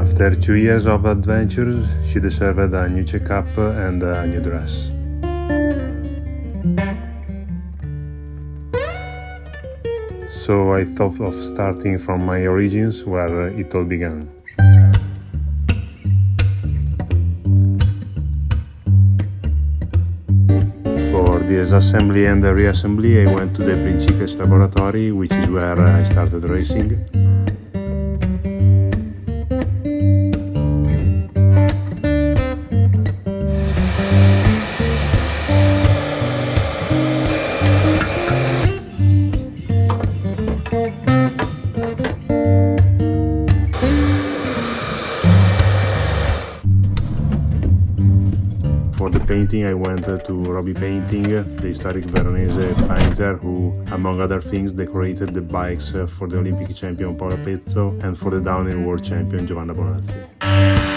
After two years of adventures, she deserved a new checkup and a new dress. So I thought of starting from my origins where it all began. For the assembly and the reassembly, I went to the Principes laboratory, which is where I started racing. For the painting, I went to Robbie Painting, the historic Veronese painter who, among other things, decorated the bikes uh, for the Olympic champion Paola Pezzo and for the downhill world champion Giovanna Bonazzi.